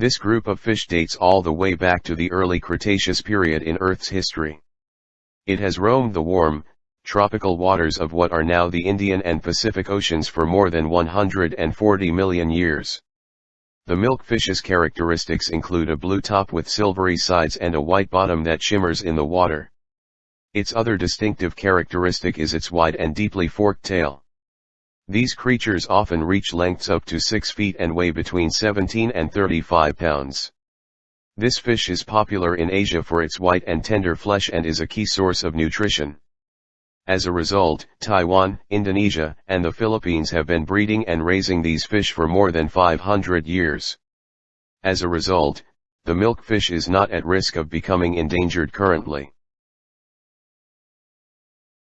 This group of fish dates all the way back to the early Cretaceous period in Earth's history. It has roamed the warm, tropical waters of what are now the Indian and Pacific Oceans for more than 140 million years. The milkfish's characteristics include a blue top with silvery sides and a white bottom that shimmers in the water. Its other distinctive characteristic is its wide and deeply forked tail. These creatures often reach lengths up to 6 feet and weigh between 17 and 35 pounds. This fish is popular in Asia for its white and tender flesh and is a key source of nutrition. As a result, Taiwan, Indonesia, and the Philippines have been breeding and raising these fish for more than 500 years. As a result, the milkfish is not at risk of becoming endangered currently.